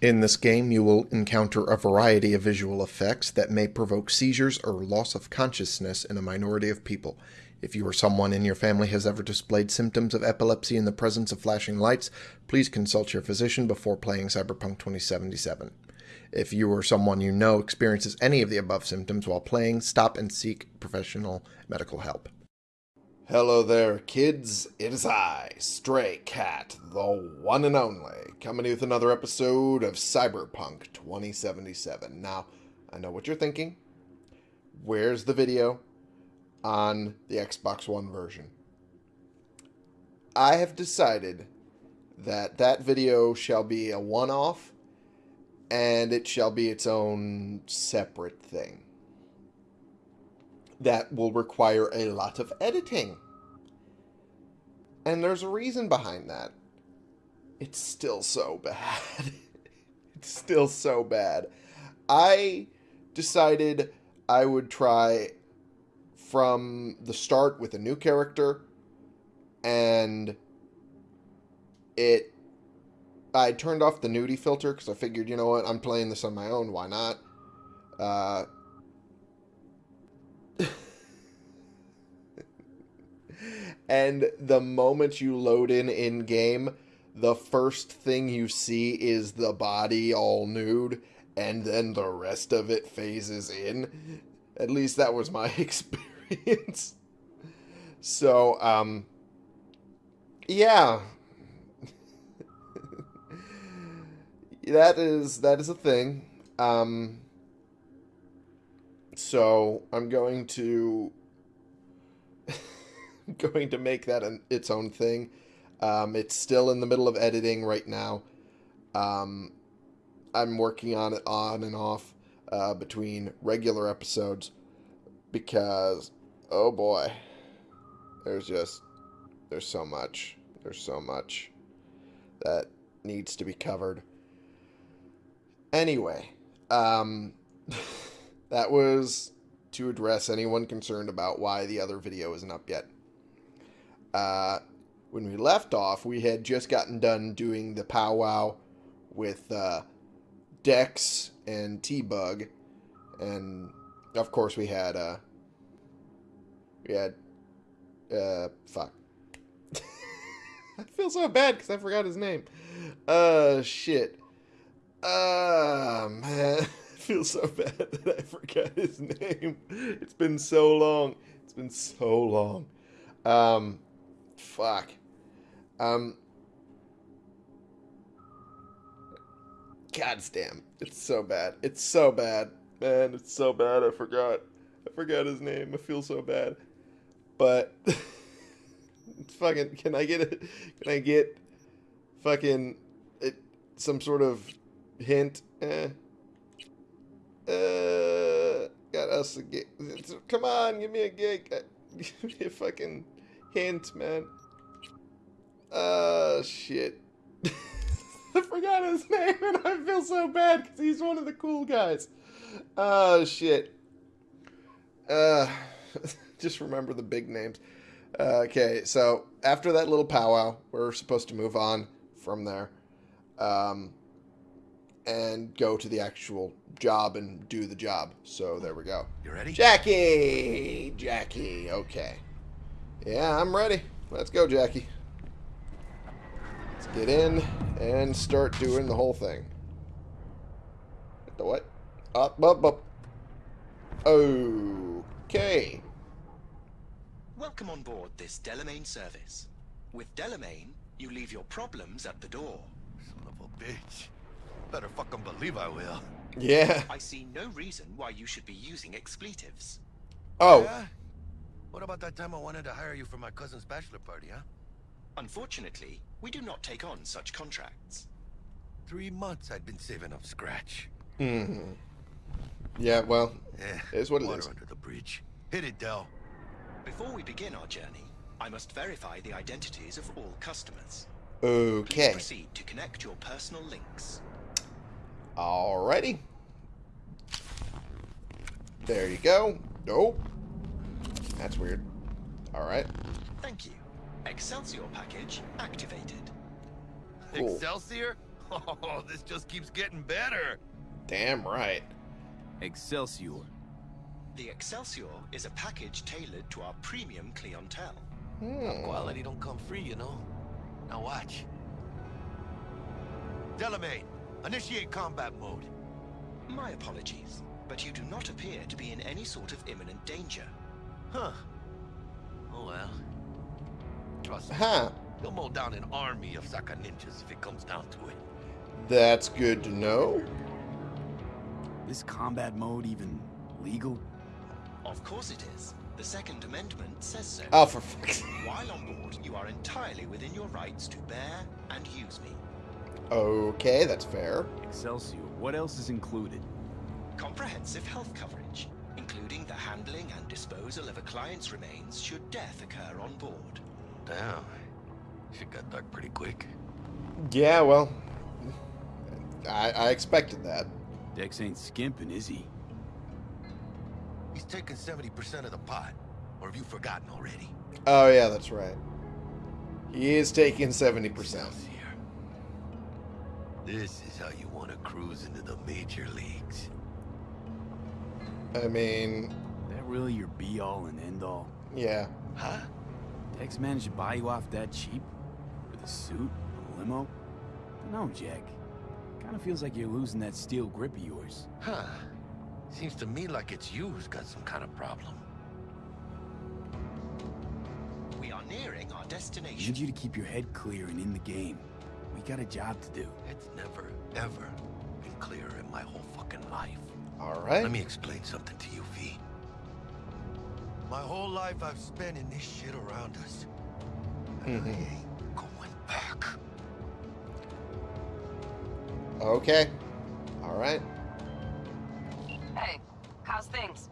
In this game, you will encounter a variety of visual effects that may provoke seizures or loss of consciousness in a minority of people. If you or someone in your family has ever displayed symptoms of epilepsy in the presence of flashing lights, please consult your physician before playing Cyberpunk 2077. If you or someone you know experiences any of the above symptoms while playing, stop and seek professional medical help. Hello there, kids. It is I, Stray Cat, the one and only, coming with another episode of Cyberpunk 2077. Now, I know what you're thinking. Where's the video on the Xbox One version? I have decided that that video shall be a one-off and it shall be its own separate thing that will require a lot of editing. And there's a reason behind that. It's still so bad. it's still so bad. I decided I would try from the start with a new character and it I turned off the nudie filter because I figured, you know what, I'm playing this on my own, why not? Uh, and the moment you load in in game, the first thing you see is the body all nude, and then the rest of it phases in. At least that was my experience. so, um, yeah. that is that is a thing. Um, so I'm going to going to make that an, its own thing. Um, it's still in the middle of editing right now. Um, I'm working on it on and off uh, between regular episodes because, oh boy, there's just, there's so much. There's so much that needs to be covered. Anyway, um, that was to address anyone concerned about why the other video isn't up yet. Uh, when we left off, we had just gotten done doing the powwow with uh, Dex and T-Bug, and of course we had uh, we had uh, fuck. I feel so bad because I forgot his name. Uh, shit. Uh, man. I feel so bad that I forgot his name. It's been so long. It's been so long. Um, Fuck. Um. God damn. It's so bad. It's so bad. Man, it's so bad. I forgot. I forgot his name. I feel so bad. But. fucking. Can I get it? Can I get. Fucking. It, some sort of hint? Eh. Uh. Got us a gig. Come on, give me a gig. Give me a fucking hint, man. Uh, shit. I forgot his name and I feel so bad because he's one of the cool guys. Oh, shit. Uh, just remember the big names. Uh, okay, so after that little powwow, we're supposed to move on from there. Um, and go to the actual job and do the job. So there we go. You ready? Jackie! Jackie, okay. Yeah, I'm ready. Let's go, Jackie. Let's get in and start doing the whole thing. The what? Up, up, up. Okay. Welcome on board this Delamain service. With Delamain, you leave your problems at the door. Son of a bitch. Better fucking believe I will. Yeah. I see no reason why you should be using expletives. Oh. Yeah? What about that time I wanted to hire you for my cousin's bachelor party, huh? Unfortunately, we do not take on such contracts. Three months I'd been saving up scratch. hmm Yeah, well, Yeah, it is what it water is. under the bridge. Hit it, Dell. Before we begin our journey, I must verify the identities of all customers. Please Okay. proceed to connect your personal links. Alrighty. There you go. Nope. That's weird. Alright. Thank you. Excelsior package activated. Cool. Excelsior? Oh, this just keeps getting better. Damn right. Excelsior. The Excelsior is a package tailored to our premium clientele. Hmm. Quality don't come free, you know. Now watch. Delamain, initiate combat mode. My apologies, but you do not appear to be in any sort of imminent danger. Huh. Oh well. Trust me, Huh. you'll mow down an army of Saka ninjas if it comes down to it. That's good to know. Is combat mode even legal? Of course it is. The Second Amendment says so. Oh, for fuck's sake. While on board, you are entirely within your rights to bear and use me. Okay, that's fair. Excelsior. What else is included? Comprehensive health coverage, including the handling and disposal of a client's remains should death occur on board. Damn. Shit got dark pretty quick. Yeah, well, I, I expected that. Dex ain't skimping, is he? He's taking 70% of the pot. Or have you forgotten already? Oh, yeah, that's right. He is taking 70%. Excelsior. This is how you want to cruise into the major leagues. I mean, That really your be-all and end-all? yeah. Huh? Dex managed to buy you off that cheap? With a suit? A limo? No, Jack. Kinda feels like you're losing that steel grip of yours. Huh. Seems to me like it's you who's got some kind of problem. We are nearing our I destination. need you to keep your head clear and in the game. We got a job to do. It's never, ever been clearer in my whole fucking life. All right. Let me explain something to you, V. My whole life I've spent in this shit around us. And I Mhm. ain't going back. Okay. All right. Hey, how's things?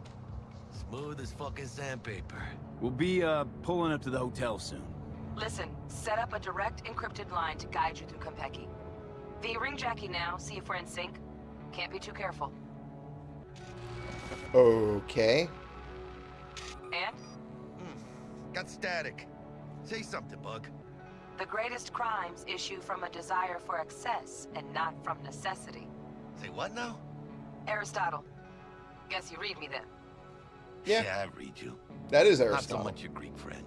Smooth as fucking sandpaper. We'll be, uh, pulling up to the hotel soon. Listen, set up a direct encrypted line to guide you through Konpeki. V, ring Jackie now, see if we're in sync. Can't be too careful. Okay. And hmm. Got static. Say something, Bug. the greatest crimes issue from a desire for excess and not from necessity. Say what now? Aristotle. Guess you read me then. Yeah. I read you. That is Aristotle. Not so much your Greek friend.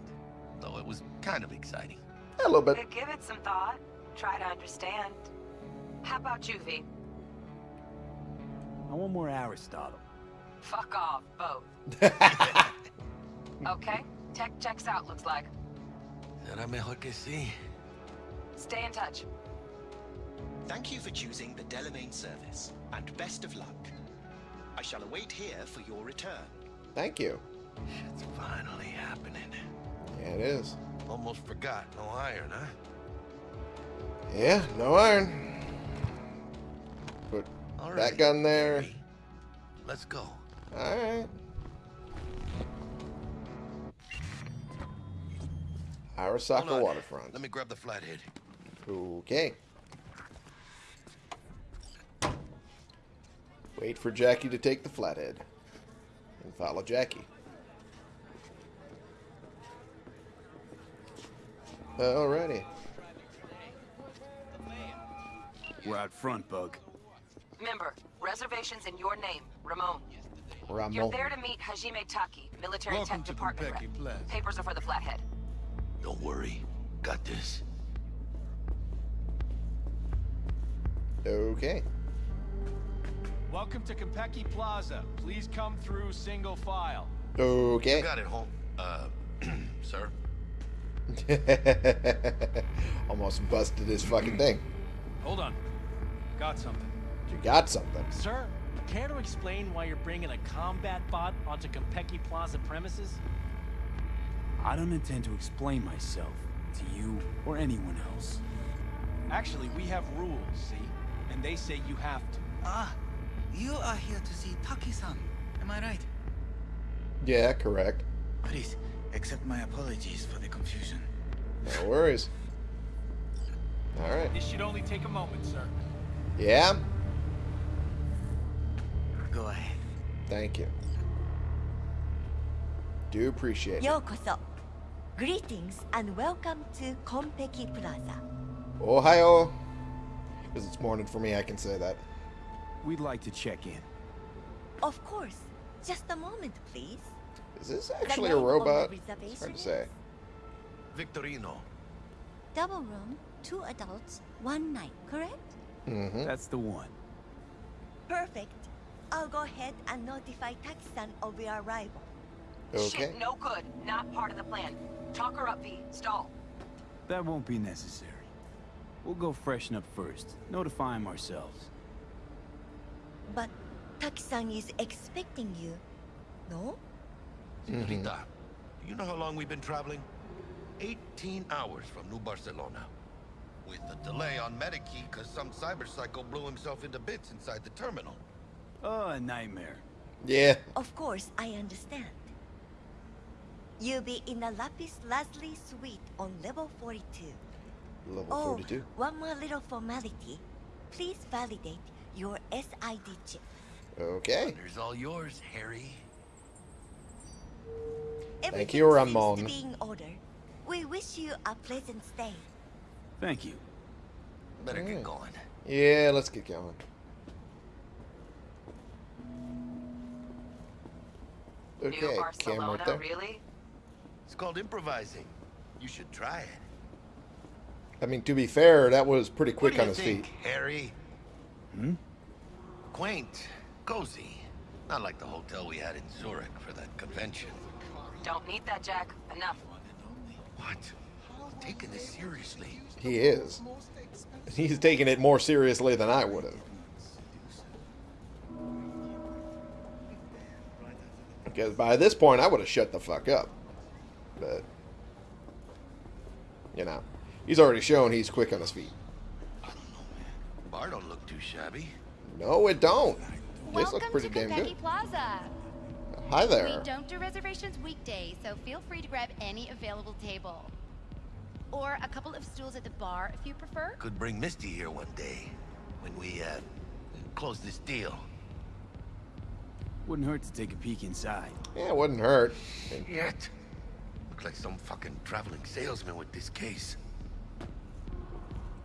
Though it was kind of exciting. a little bit. Give it some thought. Try to understand. How about you, V? I want more Aristotle. Fuck off, both. Okay? Tech checks out, looks like. Será mejor que sí. Stay in touch. Thank you for choosing the Delamain service, and best of luck. I shall await here for your return. Thank you. Shit's finally happening. Yeah, it is. Almost forgot. No iron, huh? Yeah, no iron. Put All that gun there. Gary. Let's go. All right. Hold Arasaka on. waterfront. Let me grab the flathead. Okay. Wait for Jackie to take the flathead. And follow Jackie. Alrighty. We're out front, Bug. Remember, reservations in your name, Ramon. You're there to meet Hajime Taki, military Welcome tech department Konpeki rep. Plaza. Papers are for the flathead. Don't worry. Got this. Okay. Welcome to Konpeki Plaza. Please come through single file. Okay. Got it, home. Uh, sir. Almost busted his fucking thing. Hold on. Got something. You got something. Sir, care to explain why you're bringing a combat bot onto Konpeki Plaza premises? I don't intend to explain myself to you or anyone else. Actually, we have rules, see? And they say you have to. Ah, you are here to see Taki-san. Am I right? Yeah, correct. Please, accept my apologies for the confusion. No worries. Alright. This should only take a moment, sir. Yeah? go ahead. Thank you. Do appreciate Yokoso. it. Greetings and welcome to Konpeki Plaza. Ohio. Because it's morning for me, I can say that. We'd like to check in. Of course. Just a moment, please. Is this actually a robot? It's hard to say. Victorino. Double room, two adults, one night, correct? Mm -hmm. That's the one. Perfect. I'll go ahead and notify Taki-san of your arrival. Okay. Shit, no good. Not part of the plan. Talk her up, V. Stall. That won't be necessary. We'll go freshen up first. Notify him ourselves. But Taki-san is expecting you, no? Senorita, do mm-hmm. you know how long we've been traveling? 18 hours from New Barcelona. With the delay on Medikey because some cyber psycho blew himself into bits inside the terminal. Oh, a nightmare. Yeah. Of course, I understand. You'll be in the Lapis Lazuli suite on level 42. Level Oh, 42. one more little formality. Please validate your SID chip. Okay. There's all yours, Harry. Everything you, seems Ramon. to be in order. We wish you a pleasant stay. Thank you. Better Alright. get mm. going. Yeah, let's get going. Okay, cam Barcelona, right there. really? It's called improvising. You should try it. I mean, to be fair, that was pretty quick what do on you his think, feet. Harry? Hmm? Quaint, cozy. Not like the hotel we had in Zurich for that convention. Don't need that, Jack. Enough. What? Taking this seriously. He is. He's taking it more seriously than I would have. Because by this point, I would have shut the fuck up. But, you know, he's already shown he's quick on his feet. I don't know, man. Bar don't look too shabby. No, it don't. This Welcome looks pretty to damn Kentucky good. Plaza. Hi there. We don't do reservations weekdays, so feel free to grab any available table. Or a couple of stools at the bar if you prefer. Could bring Misty here one day when we uh close this deal. Wouldn't hurt to take a peek inside. Yeah, it wouldn't hurt. Yet. Look like some fucking traveling salesman with this case.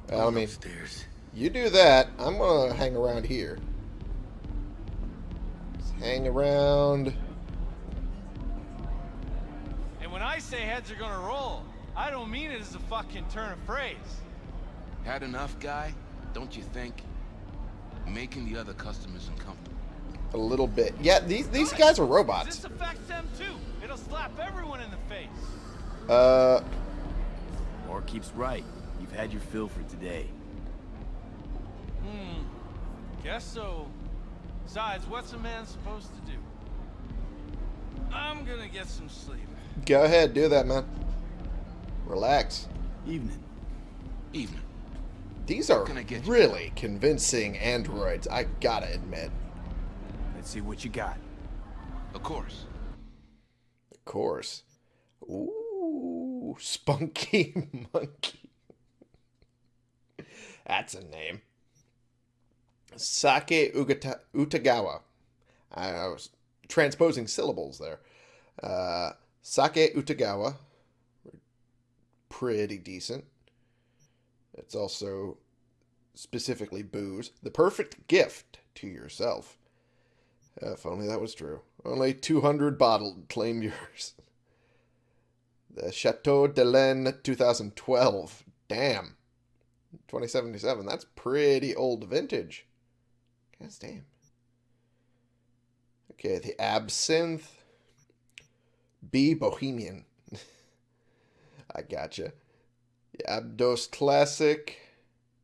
Well, I mean, upstairs. you do that. I'm gonna hang around here. Just hang around. And when I say heads are gonna roll, I don't mean it as a fucking turn of phrase. Had enough, guy? Don't you think? Making the other customers uncomfortable. A little bit. Yeah, these these guys are robots. This affects them too. It'll slap everyone in the face. Uh, Or keeps right. You've had your fill for today. Hmm. Guess so. Besides, what's a man supposed to do? I'm gonna get some sleep. go ahead, do that, man. Relax. Evening. Evening. These are Can I get you? really convincing androids. I gotta admit. Let's see what you got. Of course. Of course. Ooh, Spunky Monkey. That's a name. Sake Ugata, Utagawa. I was transposing syllables there. Uh, Sake Utagawa. Pretty decent. It's also specifically booze. The perfect gift to yourself. If only that was true. Only 200 bottled. Claim yours. The Chateau de Laine 2012. Damn. 2077. That's pretty old vintage. God damn. Okay, the Absinthe. B Bohemian. I gotcha. The Abdos Classic.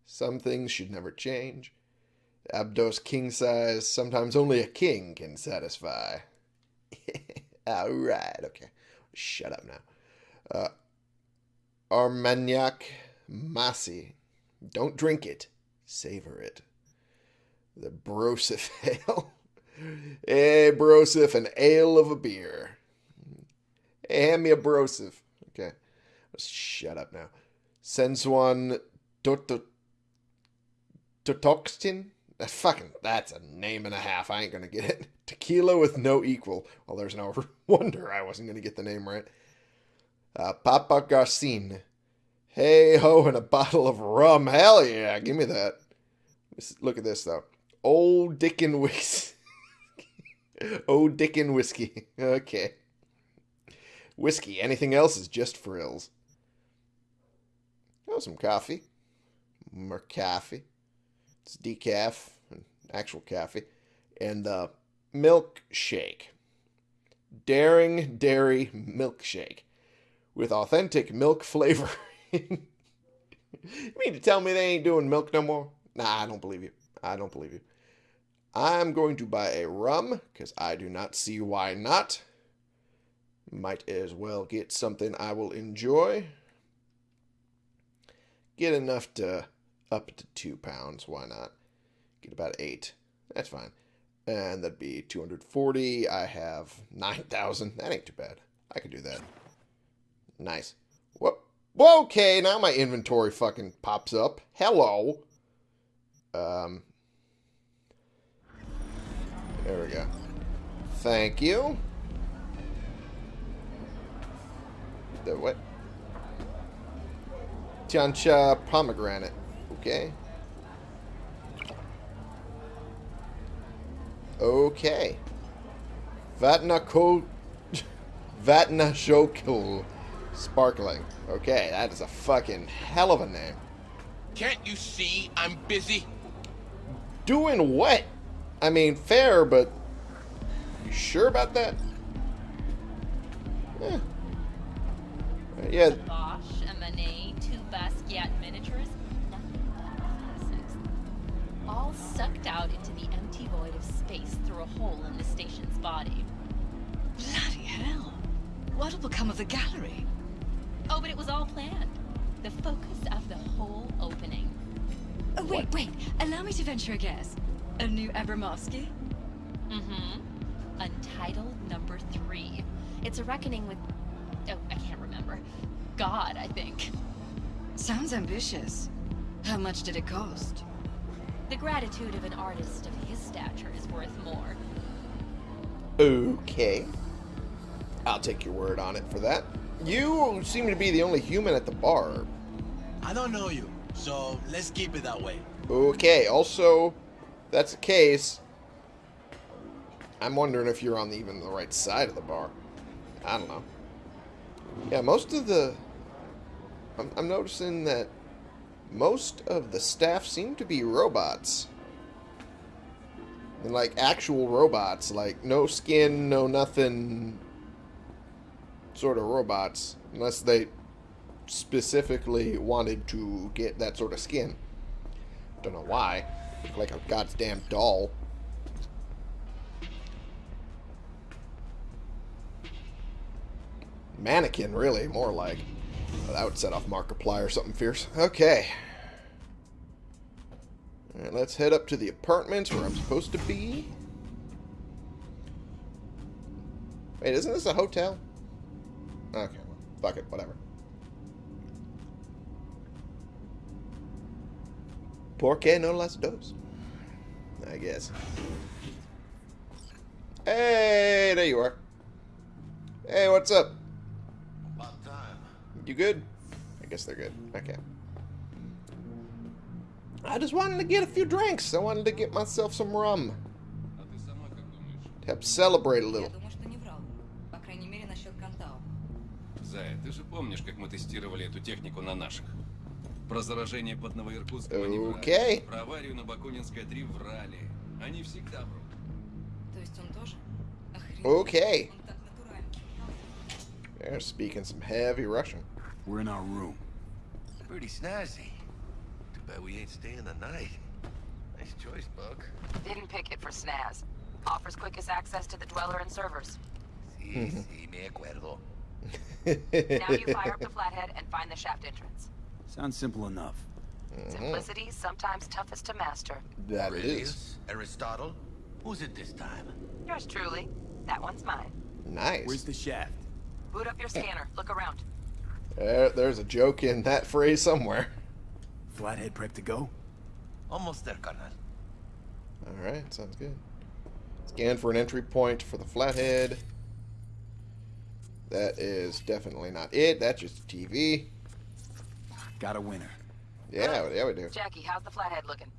Some things should never change. Abdos King Size. Sometimes only a king can satisfy. Alright, okay. Shut up now. Uh, Armagnac Massy. Don't drink it. Savor it. The Broseph Ale. hey, Broseph, an ale of a beer. Hey, hand me a Broseph. Okay. Shut up now. Sensuan Toto... Totoxtin? That fucking, that's a name and a half. I ain't gonna get it. Tequila with no equal. Well, there's no wonder I wasn't gonna get the name right. Uh, Papa Garcin. Hey ho, and a bottle of rum. Hell yeah, give me that. Look at this though. Old Dickin whiskey. Old Dickin whiskey. Okay. Whiskey. Anything else is just frills. Oh, some coffee. More coffee. It's decaf and actual coffee. And the milkshake. Daring Dairy Milkshake. With authentic milk flavor. you mean to tell me they ain't doing milk no more? Nah, I don't believe you. I don't believe you. I'm going to buy a rum because I do not see why not. Might as well get something I will enjoy. Get enough to up to two pounds. Why not? Get about eight. That's fine. And that'd be 240. I have 9,000. That ain't too bad. I could do that. Nice. Whoop. Okay, now my inventory fucking pops up. Hello. Um. There we go. Thank you. The what? Tiancha pomegranate. Okay. Okay. Vatna ko Vatna Shokul Sparkling. Okay, that is a fucking hell of a name. Can't you see I'm busy? Doing what? I mean, fair, but you sure about that? Eh. Yeah, Bosch, a Manet, two Basquiat miniatures, nothing but classics. All sucked out into the empty void of space through a hole in the station's body. Bloody hell. What'll become of the gallery? Oh, but it was all planned. The focus of the whole opening. Oh, wait, wait. Allow me to venture a guess. A new Abramovsky? Mm-hmm. Untitled number three. It's a reckoning with... Oh, I can't remember. God, I think. Sounds ambitious. How much did it cost? The gratitude of an artist of his stature is worth more. Okay. I'll take your word on it for that. You seem to be the only human at the bar. I don't know you, so let's keep it that way. Okay, also, that's the case. I'm wondering if you're on the, even the right side of the bar. I don't know. Yeah, most of the... I'm, I'm noticing that most of the staff seem to be robots. And like actual robots, like no skin, no nothing sort of robots. Unless they specifically wanted to get that sort of skin. Don't know why. Look like a goddamn doll. Mannequin, really, more like. That would set off Markiplier or something fierce. Okay. Alright, let's head up to the apartments where I'm supposed to be. Wait, isn't this a hotel? Okay, well, fuck it, whatever. Por qué no las dos? I guess. Hey, there you are. Hey, what's up? About time. You good? I guess they're good. Okay. I just wanted to get a few drinks. I wanted to get myself some rum. To help celebrate a little. думаю, что не врал. По крайней мере, насчет Кантау. Зая, ты же помнишь, как мы тестировали эту технику на наших? Про заражение под Новоиркутском они врали. Окей. Про аварию на Бакунинской 3 врали. Они всегда врут. То есть он тоже? Охренеть. Okay. Он так натурально. They're speaking some heavy Russian. We're in our room. Pretty snazzy. Too bad we ain't staying the night. Nice choice, Bug. Didn't pick it for snaz. Offers quickest access to the Dweller and servers. Sí, mm-hmm. sí, me acuerdo. Now you fire up the flathead and find the shaft entrance. Sounds simple enough. Mm-hmm. Simplicity, sometimes toughest to master. That is. Aurelius? Aristotle? Who's it this time? Yours truly. That one's mine. Nice. Where's the shaft? Boot up your scanner. Look around. There, there's a joke in that phrase somewhere. Flathead prep to go? Almost there, Carnal. Alright, sounds good. Scan for an entry point for the flathead. That is definitely not it. That's just TV. Got a winner. Yeah, yeah, we do. Jackie, how's the flathead looking?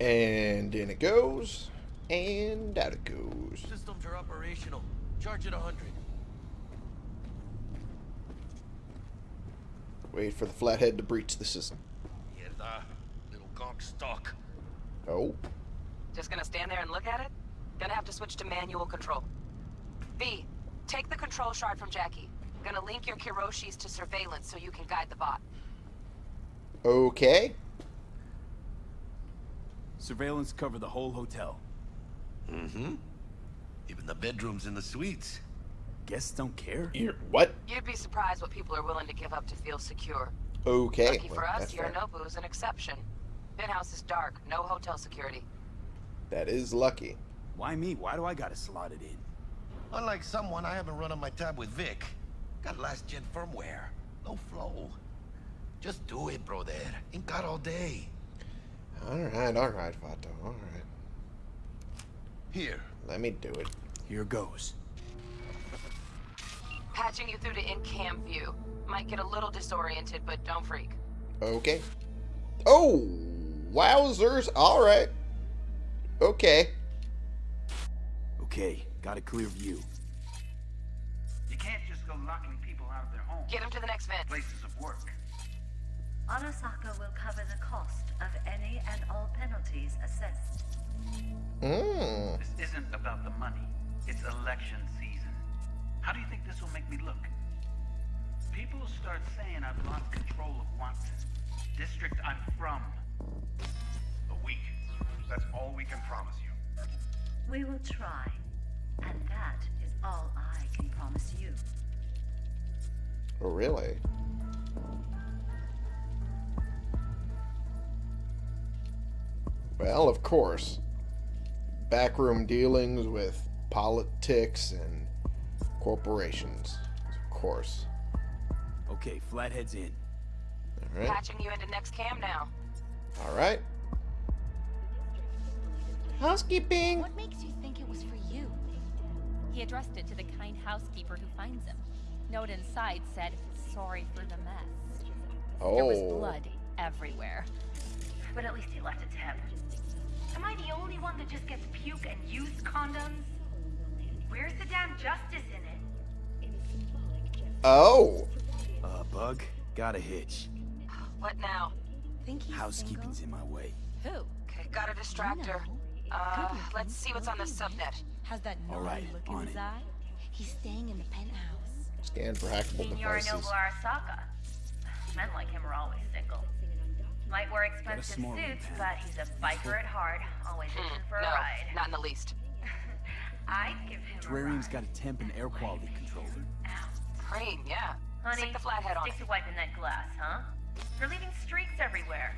And in it goes. And out it goes. Systems are operational. Charge it a hundred. Wait for the flathead to breach the system. Mierda. Little gonk stock. Oh. Just gonna stand there and look at it? Gonna have to switch to manual control. V, take the control shard from Jackie. Gonna link your Kiroshis to surveillance so you can guide the bot. Okay. Surveillance cover the whole hotel. Mm-hmm. Even the bedrooms and the suites. Guests don't care? You're, what? You'd be surprised what people are willing to give up to feel secure. Okay. Lucky for well, us, that's fair. Yorinobu's an exception. Penthouse is dark, no hotel security. That is lucky. Why me? Why do I gotta slot it in? Unlike someone, I haven't run on my tab with Vic. Got last gen firmware. No flow. Just do it, brother. Ain't got all day. Alright, alright, Vato. Alright. Here. Let me do it. Here goes. Patching you through to in-cam view. Might get a little disoriented, but don't freak. Okay. Oh! Wowzers! Alright. Okay. Okay, got a clear view. You can't just go locking people out of their homes. Get them to the next vent. Places of work. Arasaka will cover the cost of any and all penalties assessed. Mmm. This isn't about the money. It's election season. How do you think this will make me look? People start saying I've lost control of Watson. District I'm from. A week. That's all we can promise you. We will try, and that is all I can promise you. Oh, really? Well, of course. Backroom dealings with politics and corporations. Of course. Okay, flathead's in. Alright. Patching you into next cam now. Alright. Housekeeping. What makes you think it was for you? He addressed it to the kind housekeeper who finds him. Note inside said, sorry for the mess. Oh. There was Oh. blood everywhere. But at least he left a tip. Am I the only one that just gets puke and used condoms? Where's the damn justice in it? Oh. Uh, Bug, got a hitch. What now? Think he's Housekeeping's in my way. Who? Okay, gotta distract her. Uh, let's see what's on the subnet. Has that All naughty right, look in on his it. eye? He's staying in the penthouse. Scan for hackable Senor devices. Noble Arasaka. Men like him are always single. Might wear expensive suits, but he's a biker at heart, always hmm, itching for a no, ride. not in the least. I'd give him Terrarium's got a temp and air quality controller. Cream, yeah. Honey, Stick the flathead on stick it. to wiping that glass, huh? You're leaving streaks everywhere.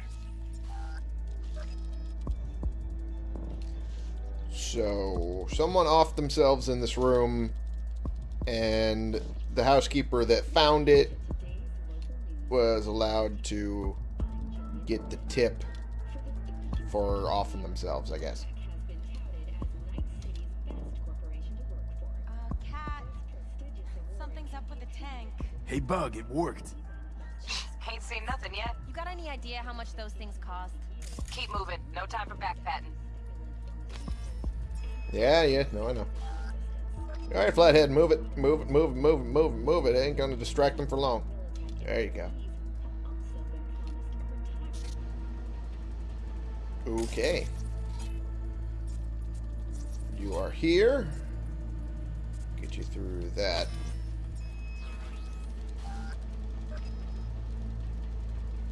So, someone offed themselves in this room, and the housekeeper that found it was allowed to get the tip for offing themselves, I guess. Uh, Cat. Something's up with the tank. Hey, Bug, it worked. Ain't seen nothing yet. You got any idea how much those things cost? Keep moving. No time for backpatting. Yeah, yeah, no, I know. Alright, Flathead, move it, move it, move it, move it, move it, move it. It ain't gonna distract them for long. There you go. Okay. You are here. Get you through that.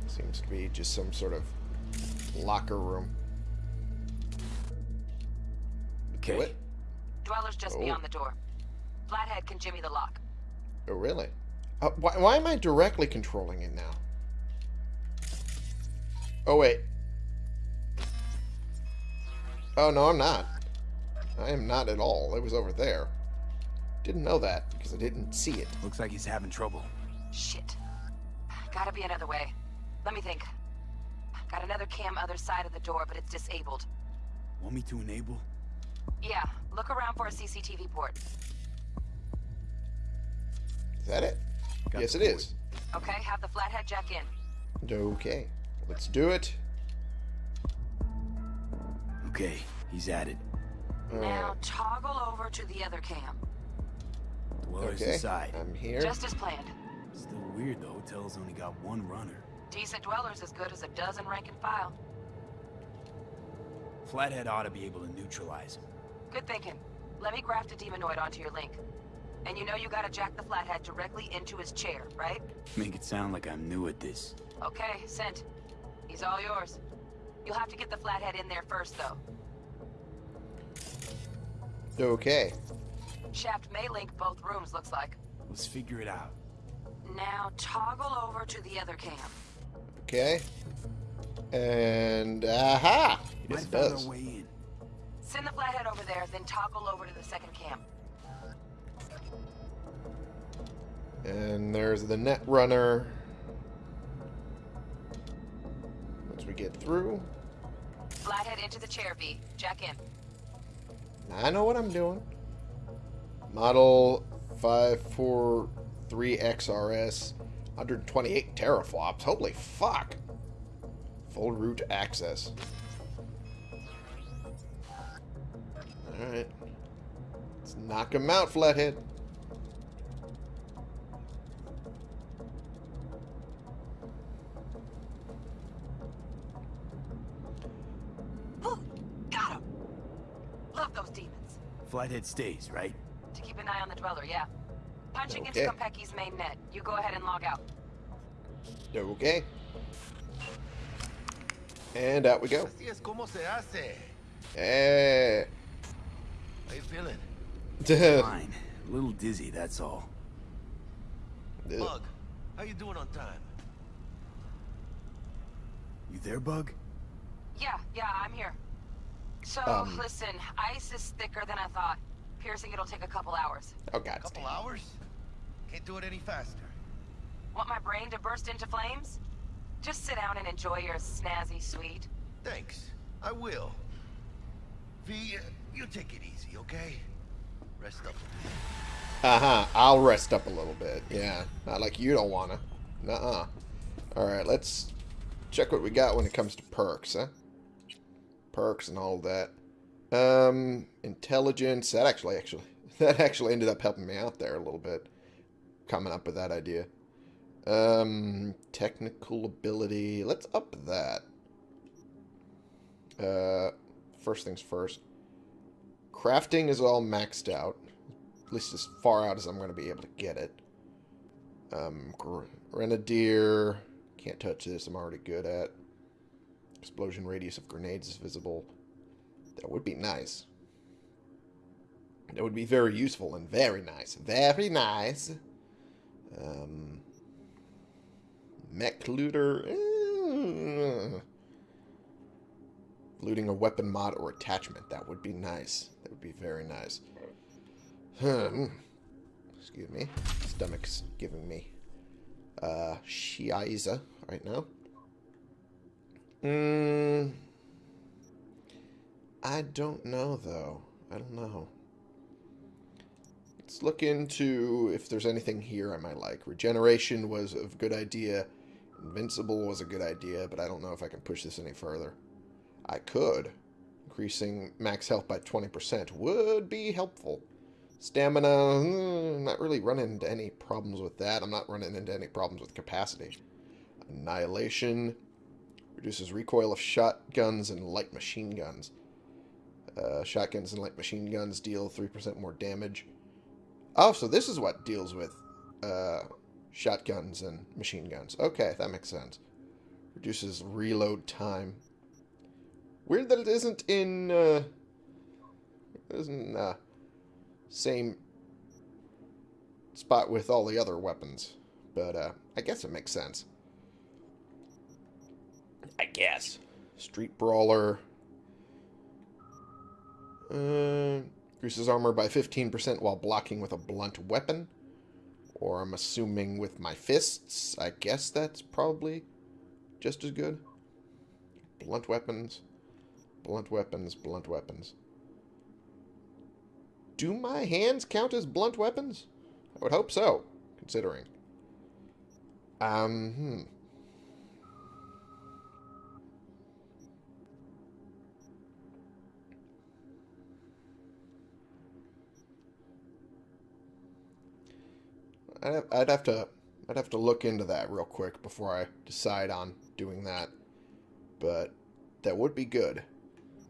Seems to be just some sort of locker room. Okay. What? Dweller's just Oh. beyond the door. Flathead can jimmy the lock. Oh, really? Uh, why, why am I directly controlling it now? Oh, wait. Oh, no, I'm not. I am not at all. It was over there. Didn't know that because I didn't see it. Looks like he's having trouble. Shit. Gotta be another way. Let me think. Got another cam other side of the door, but it's disabled. Want me to enable? Yeah, look around for a CCTV port. Is that it? Got yes, the it port. is. Okay, have the flathead jack in. Okay. Let's do it. Okay, he's at it. Now toggle over to the other cam. Dwellers Okay, aside. I'm here. Just as planned. Still weird the hotel's only got one runner. Decent dwellers as good as a dozen rank and file. Flathead ought to be able to neutralize him. Good thinking. Let me graft a demonoid onto your link. And you know you gotta jack the flathead directly into his chair, right? Make it sound like I'm new at this. Okay, sent. He's all yours. You'll have to get the flathead in there first, though. Okay. Shaft may link both rooms, looks like. Let's figure it out. Now toggle over to the other camp. Okay. And aha! Might Yes, it does. way in. Send the flathead over there, then toggle over to the second camp. And there's the net runner. Once we get through, Flathead into the chair, V. Jack in. I know what I'm doing. Model 543XRS, 128 teraflops. Holy fuck. Full root access. Alright. Let's knock him out, Flathead. Flathead stays, right? To keep an eye on the dweller, yeah. Punching Okay. into Konpeki's main net. You go ahead and log out. Okay. And out we go. Así es como se hace. Hey. How you feeling? Fine. A little dizzy, that's all. Bug, how you doing on time? You there, Bug? Yeah, yeah, I'm here. So, Um. listen, ice is thicker than I thought. Piercing it'll take a couple hours. Oh, God. A couple hours? Can't do it any faster. Want my brain to burst into flames? Just sit down and enjoy your snazzy sweet. Thanks. I will. V, uh, you take it easy, okay? Rest up. Uh-huh. I'll rest up a little bit. Yeah. Not like you don't wanna. Nuh-uh. Alright, let's check what we got when it comes to perks, huh? Perks and all that. Um, intelligence. That actually, actually, that actually ended up helping me out there a little bit. Coming up with that idea. Um, technical ability. Let's up that. Uh, first things first. Crafting is all maxed out. At least as far out as I'm going to be able to get it. Um, gr- Grenadier. Can't touch this. I'm already good at. Explosion radius of grenades is visible. That would be nice. That would be very useful and very nice. Very nice. Um, mech looter. eh. Looting a weapon mod or attachment. That would be nice. That would be very nice. Hmm. Excuse me. Stomach's giving me uh, Shiaiza right now. Mm, I don't know, though. I don't know. Let's look into if there's anything here I might like. Regeneration was a good idea. Invincible was a good idea, but I don't know if I can push this any further. I could. Increasing max health by 20% would be helpful. Stamina, mm, not really running into any problems with that. I'm not running into any problems with capacity. Annihilation reduces recoil of shotguns and light machine guns. Uh, shotguns and light machine guns deal 3% more damage. Oh, so this is what deals with uh, shotguns and machine guns. Okay, that makes sense. Reduces reload time. Weird that it isn't in uh, isn't uh, same spot with all the other weapons, but uh, I guess it makes sense. I guess. Street brawler. Uh, increases armor by 15% while blocking with a blunt weapon. Or I'm assuming with my fists. I guess that's probably just as good. Blunt weapons. Blunt weapons, blunt weapons. Do my hands count as blunt weapons? I would hope so, considering. Um, hmm. I'd have, to I'd have to look into that real quick before I decide on doing that. But that would be good.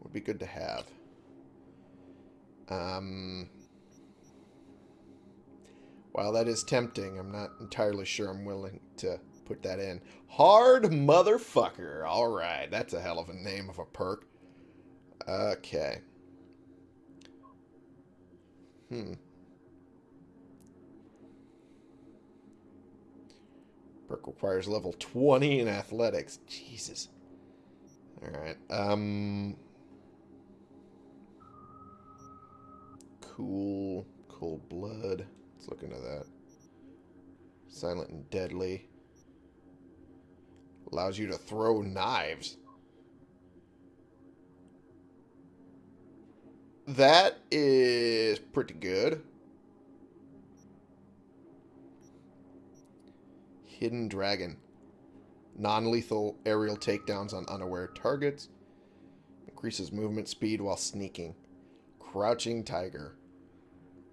Would be good to have. Um, while that is tempting, I'm not entirely sure I'm willing to put that in. Hard motherfucker. All right, that's a hell of a name of a perk. Okay. Hmm. Perk requires level 20 in athletics. Jesus. Alright. Um. Cool. Cold blood. Let's look into that. Silent and deadly. Allows you to throw knives. That is pretty good. Hidden Dragon. Non-lethal aerial takedowns on unaware targets. Increases movement speed while sneaking. Crouching Tiger.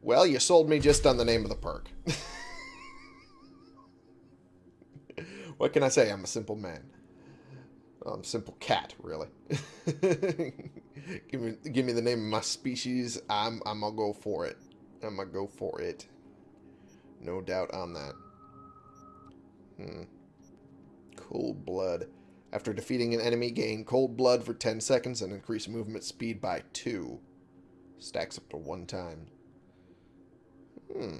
Well, you sold me just on the name of the perk. what can I say? I'm a simple man. I'm a simple cat, really. give me give me the name of my species. I'm I'm gonna go for it. I'm gonna go for it. No doubt on that. Hmm. Cold blood. After defeating an enemy, gain cold blood for 10 seconds and increase movement speed by 2. Stacks up to one time. Hmm.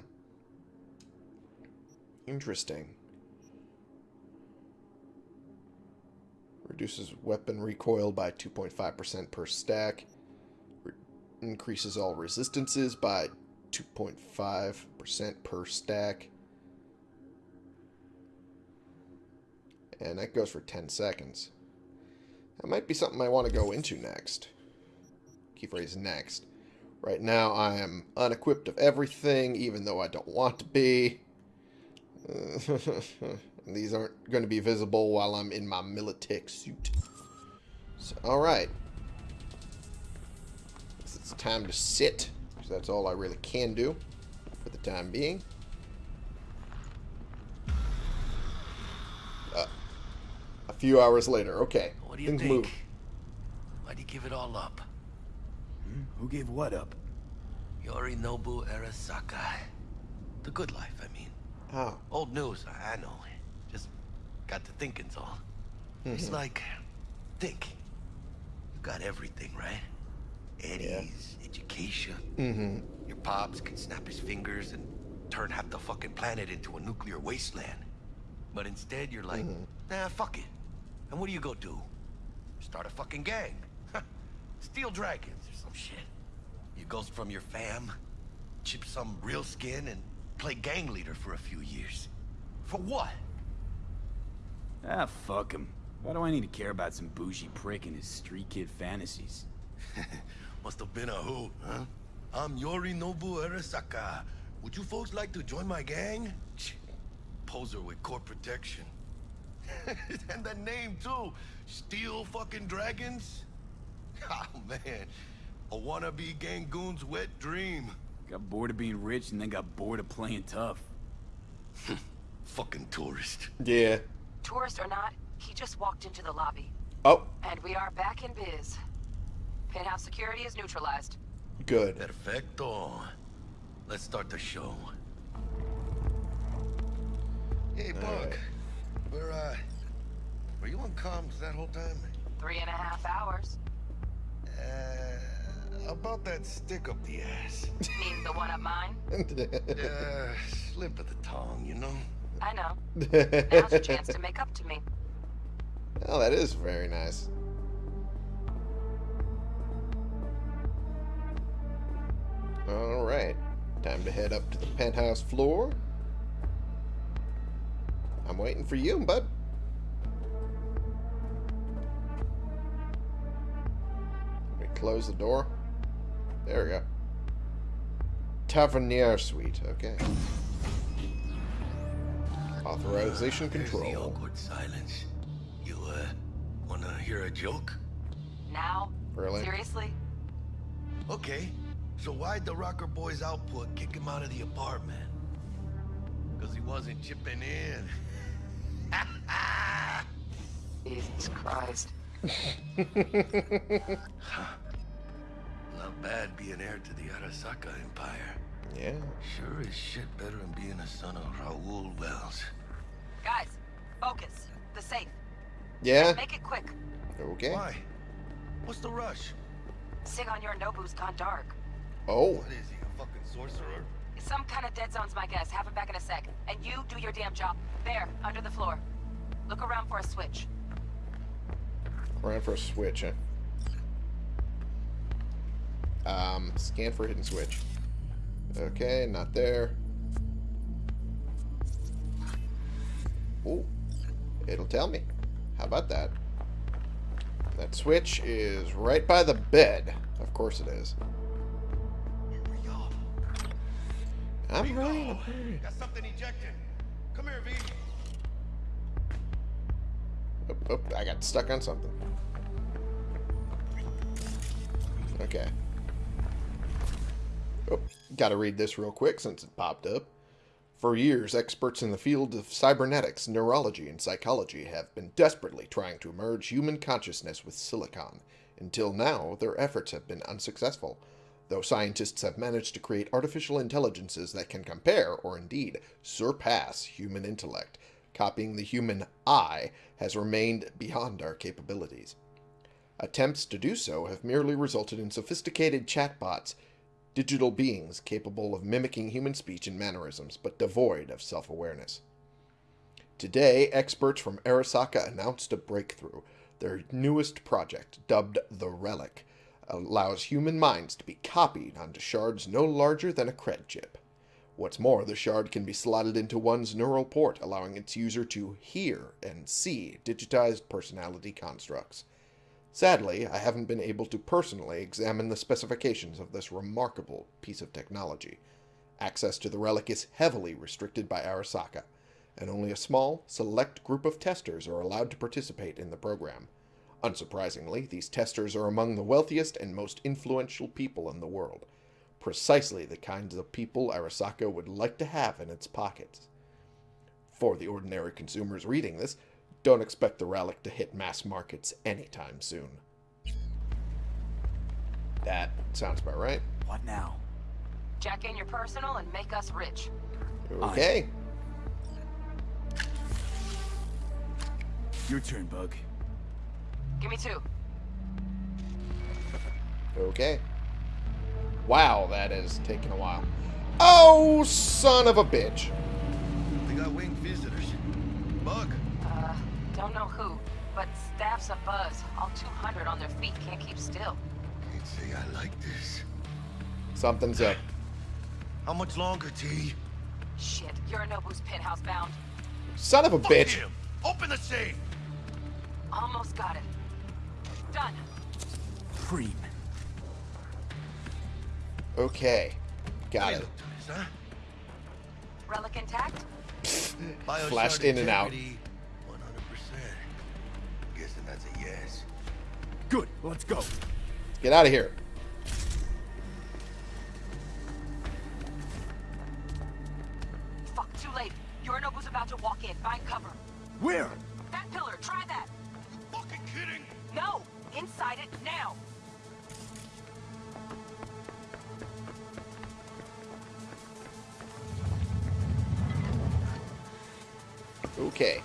Interesting. Reduces weapon recoil by 2.5% per stack. Re increases all resistances by 2.5% per stack. And that goes for 10 seconds. That might be something I want to go into next. Key phrase next. Right now I am unequipped of everything, even though I don't want to be. these aren't going to be visible while I'm in my Militech suit. So, alright. It's time to sit, because that's all I really can do for the time being. Uh, a few hours later. Okay. What do you Things think? move. Why'd you give it all up? Hmm? Who gave what up? Yorinobu Arasaka. The good life, I mean. Oh. Old news, I I know. Just got to thinking's all. It's Mhm. like, think. You got everything, right? Eddie's, education. Mm-hmm. Your pops can snap his fingers and turn half the fucking planet into a nuclear wasteland. But instead, you're like, nah, fuck it. And what do you go do? Start a fucking gang. Steel Dragons or some shit. You ghost from your fam, chip some real skin, and play gang leader for a few years. For what? Ah, fuck him. Why do I need to care about some bougie prick and his street kid fantasies? Must have been a who, huh? I'm Yorinobu Arasaka. Would you folks like to join my gang? Poser with core protection. and the name too. Steel fucking dragons? Oh man. A wannabe Gangoon's wet dream. Got bored of being rich and then got bored of playing tough. Fucking tourist. Yeah. Tourist or not, he just walked into the lobby. Oh, And we are back in biz. Penthouse security is neutralized. good. Perfecto. Let's start the show. Hey, Bug. Where, uh... Were you on comms that whole time? Three and a half hours. Uh, about that stick up the ass. Mean the one up mine? uh, slip of the tongue, you know? I know. Now's your chance to make up to me. Oh, that is very nice. Alright. Time to head up to the penthouse floor. I'm waiting for you, bud. Let me close the door. There we go. Tavernier suite. Okay. Authorization control. There's the control. awkward silence. You, uh, wanna hear a joke? Now? Really? Seriously? Okay, so why'd the Rocker Boys output kick him out of the apartment? Because wasn't chipping in. Jesus Christ. Not bad being heir to the Arasaka Empire. Yeah. Sure is shit better than being a son of Raoul Welles. Guys, focus. The safe. Yeah. Make it quick. Okay. Why? What's the rush? Sigon Yorinobu's gone dark. Oh. What is he, a fucking sorcerer? Some kind of dead zone's my guess. Have him back in a sec. And you do your damn job. There, under the floor. Look around for a switch. Around for a switch, huh? Um, scan for hidden switch. Okay, not there. Oh, it'll tell me. How about that? That switch is right by the bed. Of course it is. I'm right. Got something ejected. Come here, V. Oh, oh, I got stuck on something. Okay. Oh, gotta read this real quick since it popped up. For years, experts in the field of cybernetics, neurology, and psychology have been desperately trying to merge human consciousness with silicon. Until now, their efforts have been unsuccessful, though scientists have managed to create artificial intelligences that can compare, or indeed surpass, human intellect. Copying the human I has remained beyond our capabilities. Attempts to do so have merely resulted in sophisticated chatbots, digital beings capable of mimicking human speech and mannerisms, but devoid of self-awareness. Today, experts from Arasaka announced a breakthrough. Their newest project, dubbed the Relic, allows human minds to be copied onto shards no larger than a cred chip. What's more, the shard can be slotted into one's neural port, allowing its user to hear and see digitized personality constructs. Sadly, I haven't been able to personally examine the specifications of this remarkable piece of technology. Access to the relic is heavily restricted by Arasaka, and only a small, select group of testers are allowed to participate in the program. Unsurprisingly, these testers are among the wealthiest and most influential people in the world. Precisely the kinds of people Arasaka would like to have in its pockets. For the ordinary consumers reading this, don't expect the relic to hit mass markets anytime soon. That sounds about right. What now? Jack in your personal and make us rich. Okay. Your turn, Bug. Give me two. Okay. Wow, that is taking a while. Oh, son of a bitch. They got winged visitors. Bug. Uh, don't know who, but staff's a buzz. All 200 on their feet can't keep still. Can't say I like this. Something's up. How much longer, T? Shit, you're Yorinobu's penthouse bound. Son of a Fuck bitch. him. Open the safe. Almost got it. Done. Cream. Okay. Got it. Huh? Relic intact? Flashed in and out. 100%. Guessing that's a yes. Good, let's go. Get out of here. Fuck, too late. Yorinobu's about to walk in. Find cover. Where? That pillar, try that. Fucking kidding. No! Inside it, now! Okay.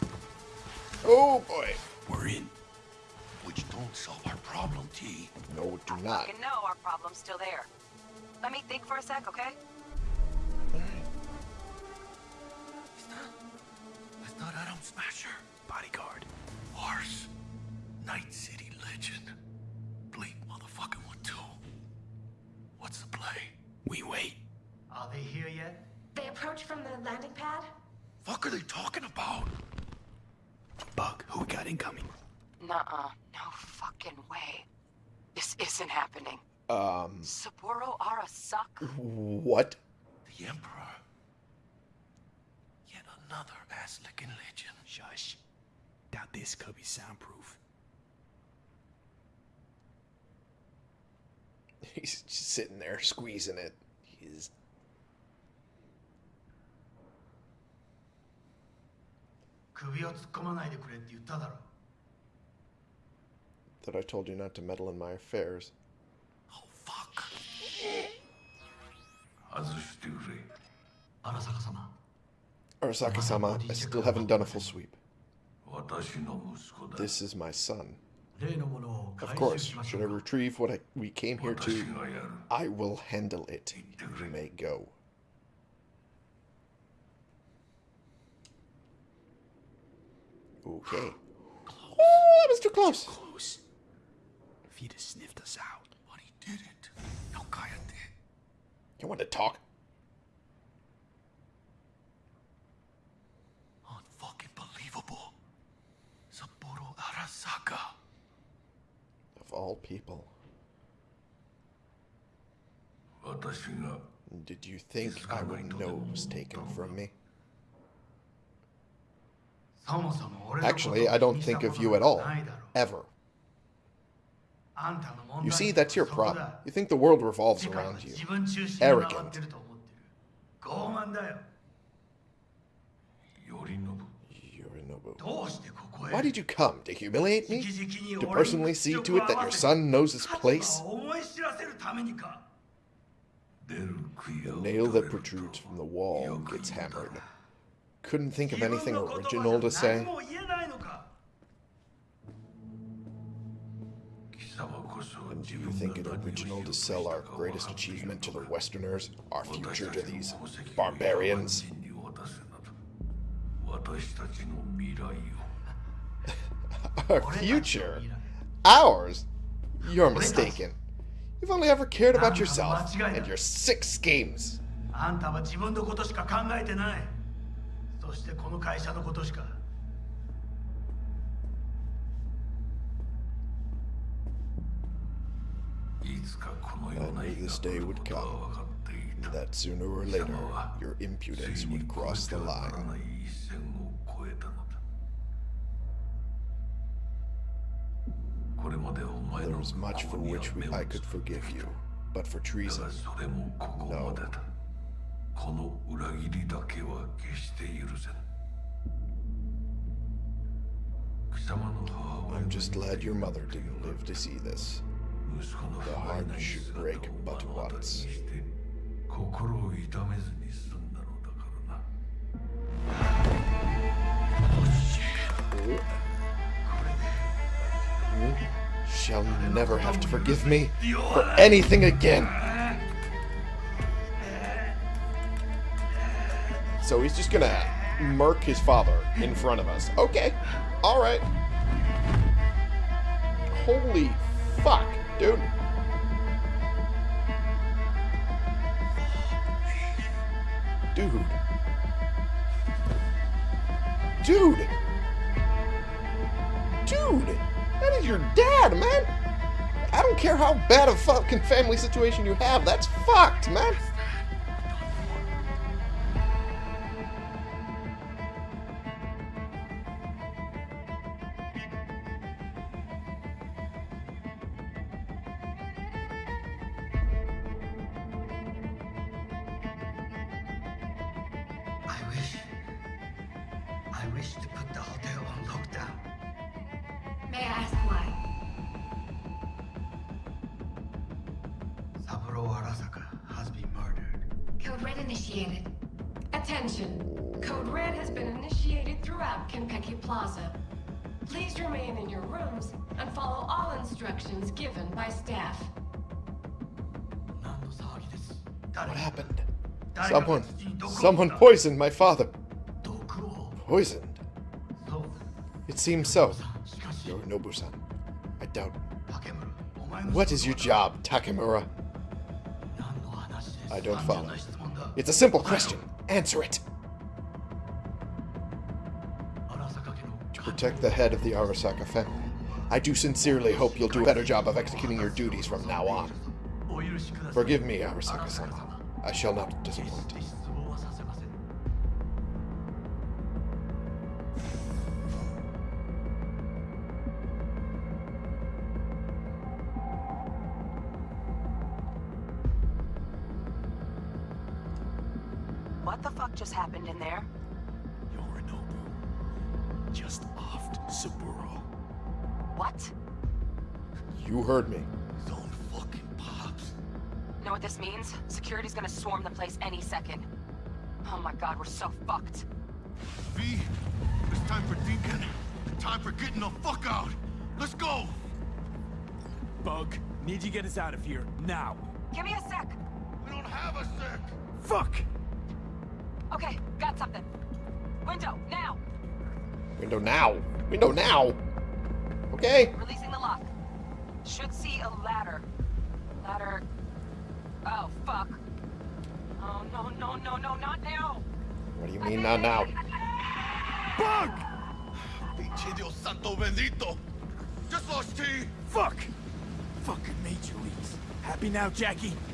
Oh boy. We're in. Which don't solve our problem, T. No, it do not. Fucking know our problem's still there. Let me think for a sec, okay? That's not Adam Smasher. Bodyguard. Horse. Night City legend. Bleep motherfucking one too. What's the play? We wait. Are they here yet? They approach from the landing pad? Fuck are they talking about? Bug, who we got incoming? Nuh-uh. No fucking way. This isn't happening. Um, Saburo Arasaka? what? The Emperor. Yet another ass-licking legend. Shush. Doubt this could be soundproof. He's just sitting there squeezing it. He's 首を突っ込まないでくれって言っただろ That I told you not to meddle in my affairs. 外してくれ荒坂様 Arasaka-sama, I still haven't done a full sweep. 私の息子だ This is my son. 例のものを Of 回 course, 収しまし should ょ I うか retrieve what I, we came here 私 to, がやる I will handle it. You may go. Okay. Oh, that was too close. Too Close. If he'd have sniffed us out. But he didn't. No cállate. You want to talk? Unfucking believable. Saburo Arasaka. Of all people. Did you think I would know it was taken from me? Actually, I don't think of you at all. Ever. You see, that's your problem. You think the world revolves around you. Arrogant. Why did you come? To humiliate me? To personally see to it that your son knows his place? The nail that protrudes from the wall gets hammered Couldn't think of anything original to say. 何も言えないのか And do you think it original to sell our greatest achievement to the Westerners, our future to these barbarians? 私たちの未来を Our future? Ours? You're mistaken. You've only ever cared about yourself and your sick schemes. あんたは自分のことしか考えてないそ してこの会社のことしかいつかこのような日が来ることは分かっていた That sooner or later, your impudence would cross the line. これまでお前の過去には目をつぶった。But for treason, no. この裏切りだけは決して許せん貴様の母親 I'm just glad your mother didn't live to see this. 息子の The 不甲斐 heart ない should 姿 break を but 目の当たりに once. して心を痛めずに済んだのだからな You shall never have to forgive me for anything again. So he's just gonna murk his father in front of us. Okay. Alright. Holy fuck, dude. Dude. Dude. Dude. That is your dad, man. I don't care how bad a fucking family situation you have. That's fucked, man. Wish I wish to put the hotel on lockdown May I ask why? Saburo Arasaka has been murdered Code Red initiated. Attention. Code Red has been initiated throughout Konpeki Plaza. Please remain in your rooms and follow all instructions given by staff. What happened? Someone, someone poisoned my father. Poisoned? It seems so. Yorinobu-san. I doubt. What is your job, Takemura? I don't follow. It's a simple question. Answer it. To protect the head of the Arasaka family. I do sincerely hope you'll do a better job of executing your duties from now on. Forgive me, Arasaka-sama. I shall not disappoint. Just happened in there? just offed Saburo. What? You heard me. Zone fucking pops know what this means? Security's gonna swarm the place any second. Oh my god, we're so fucked. V, it's time for thinking. Time for getting the fuck out. Let's go. Bug, need you get us out of here, now. Give me a sec. We don't have a sec. Fuck! Okay, got something. Window, now! Window now. Window now. Okay. Releasing the lock. Should see a ladder. Ladder. Oh, fuck. Oh, no, no, no, no, not now! What do you mean not now? Bug! Pinche Dios santo bendito. Just lost T. Fuck! Fucking major leagues. Happy now, Jackie? Jackie.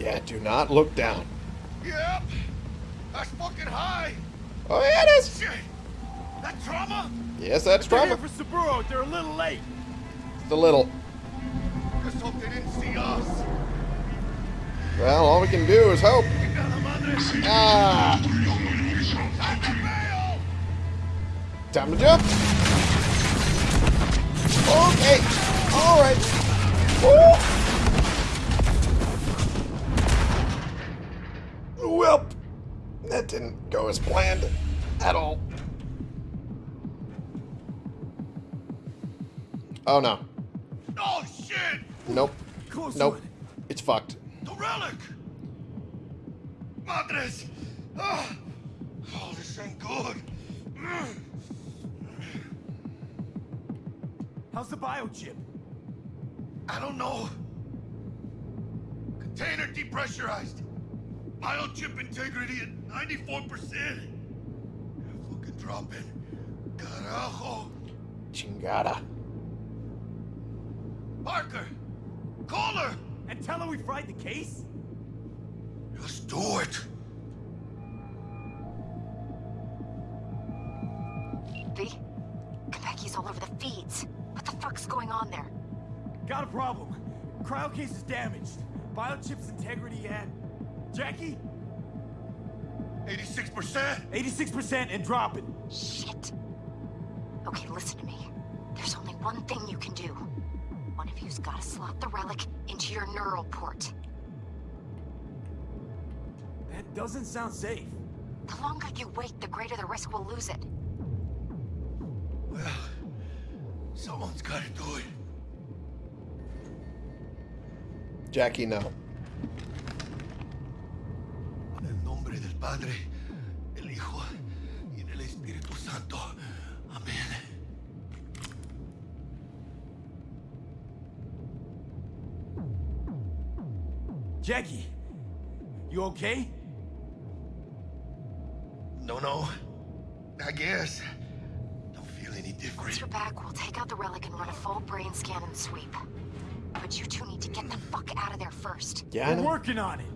Yeah, do not look down. Yep. That's fucking high. Oh, yeah, it is. Shit. That trauma? Yes, that's They're trauma. here for Saburo. They're a little late. It's a little. Just hope they didn't see us. Well, all we can do is hope. Ah. Time to jump. Okay. All right. Woo. Well, that didn't go as planned at all. Oh no. Oh shit! Nope. Close Nope. It's fucked. The relic! Madres! Ah. Oh, this ain't good. Mm. How's the biochip? I don't know. Container depressurized. Biochip integrity at 94%. Fucking dropping. Carajo. Chingada. Parker! Call her! And tell her we fried the case? Let's do it. V? Konpeki's all over the feeds. What the fuck's going on there? Got a problem. Cryo case is damaged. Biochip's integrity at... Jackie? 86%? 86% and dropping. Shit. Okay, listen to me. There's only one thing you can do. One of you's gotta slot the relic into your neural port. That doesn't sound safe. The longer you wait, the greater the risk we'll lose it. Well, someone's gotta do it. Jackie, no. En el nombre del Padre, el Hijo y del Espíritu Santo. Amén. Jackie, you okay? No, no. I guess. Don't feel any different. Once different. you're back, we'll take out the relic and run a full brain scan and sweep. But you two need to get the fuck out of there first. Yeah, I We're working on it.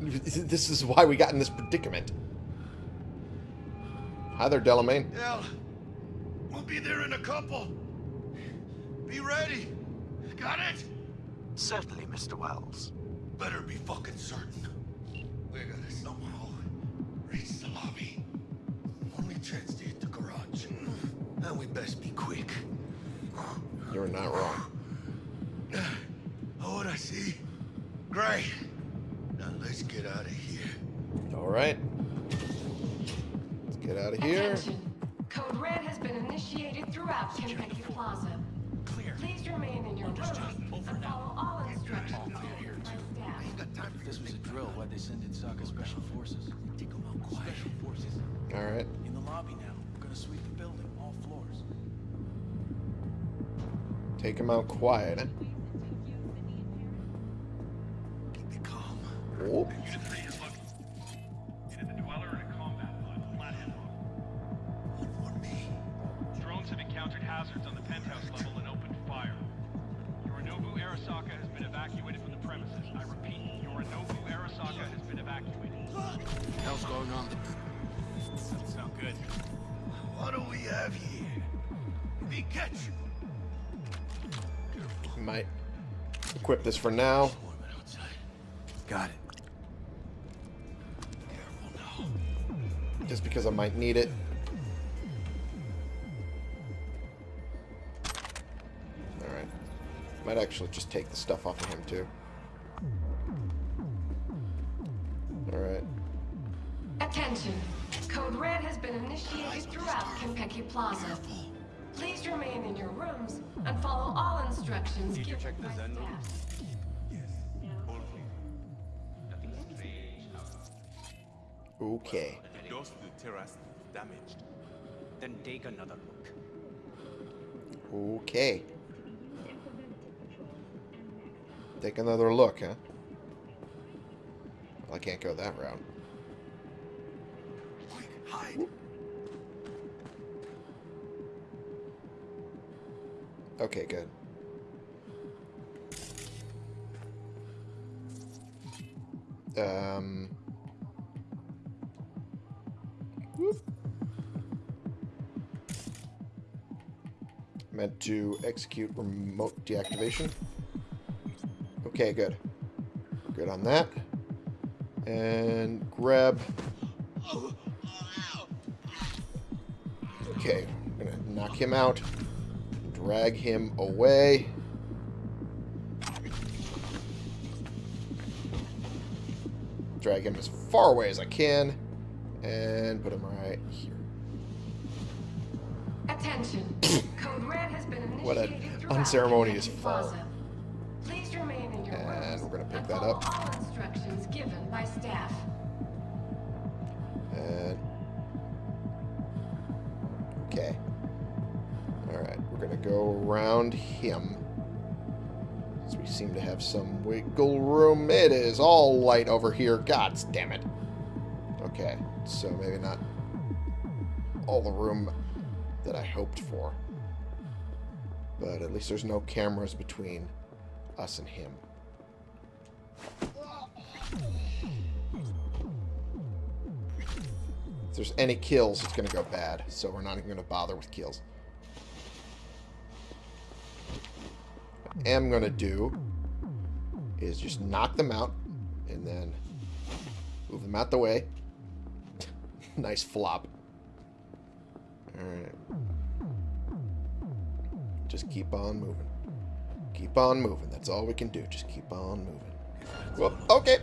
This is why we got in this predicament. Hi there, Delamain. Hell, we'll be there in a couple. Be ready. Got it? Certainly, Mr. Welles. Better be fucking certain. Take him out quiet. eh? Oh. Drones have encountered hazards on the penthouse level and opened fire. Yorinobu Arasaka has been evacuated from the premises. I repeat, Yorinobu Arasaka has been evacuated. hell's going on? Doesn't sound good. What do we have here? Be catch might equip this for now. Got it. Just because I might need it. Alright. Might actually just take the stuff off of him too. Alright. Attention. Code Red has been initiated throughout Konpeki Plaza. Please remain in your rooms and follow all instructions given by staff. Okay. The doors to the terrace is damaged. Then take another look. Okay. Take another look, huh? Well, I can't go that route. Quick, Hide. Okay, good. Um. Meant to execute remote deactivation. Okay, good. Good on that. And grab. Okay, I'm gonna knock him out. Drag him away. Drag him as far away as I can. And put him right here. Attention. Code Red has been initiated What an unceremonious fall. Please remain in your And we're gonna pick that up. all instructions given by staff. Around him. So we seem to have some wiggle room. It is all light over here. God damn it. Okay, so maybe not all the room that I hoped for. But at least there's no cameras between us and him. If there's any kills, it's going to go bad. So we're not even going to bother with kills. What I am going to do is just knock them out and then move them out the way. nice flop. Alright. Just keep on moving. Keep on moving. That's all we can do. Just keep on moving. Well, okay.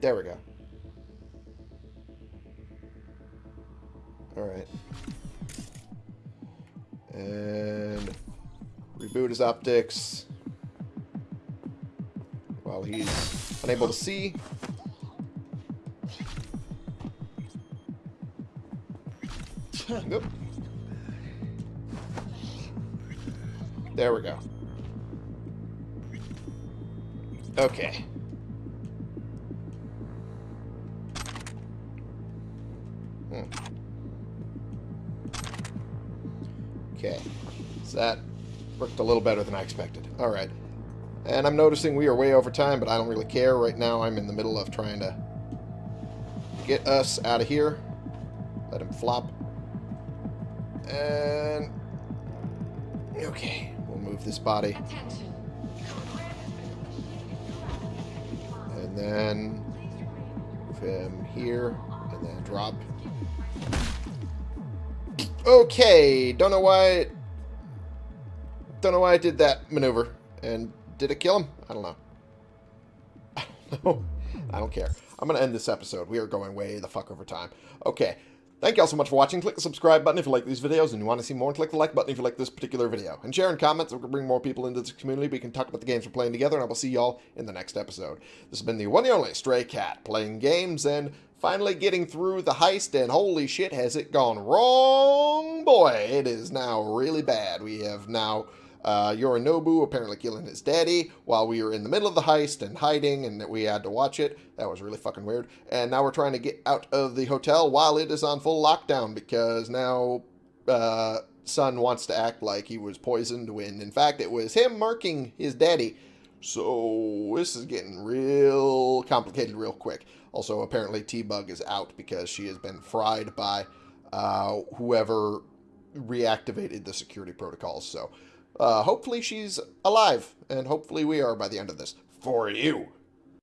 There we go. Alright. And reboot his optics while he's unable to see. There we go. Okay. Hmm. Okay. So that worked a little better than I expected. Alright. And I'm noticing we are way over time, but I don't really care. Right now I'm in the middle of trying to get us out of here. Let him flop. And... Okay. We'll move this body. And then move him here, and then drop. Okay, don't know why. Don't know why I did that maneuver. And did it kill him? I don't know. I don't care. I'm gonna end this episode. We are going way the fuck over time. Okay, Thank you all so much for watching. Click the subscribe button if you like these videos and you want to see more. Click the like button if you like this particular video. And share and comment so we can bring more people into this community. We can talk about the games we're playing together. And I will see y'all in the next episode. This has been the one and only Stray Cat playing games and finally getting through the heist. And holy shit, has it gone wrong? Boy, it is now really bad. We have now uh, Yorinobu apparently killing his daddy while we were in the middle of the heist and hiding, and that we had to watch it. That was really fucking weird. And now we're trying to get out of the hotel while it is on full lockdown because now uh, Sun wants to act like he was poisoned when, in fact, it was him marking his daddy. So this is getting real complicated real quick. Also, apparently T-Bug is out because she has been fried by uh, whoever reactivated the security protocols. So uh, hopefully she's alive, and hopefully we are by the end of this. For you.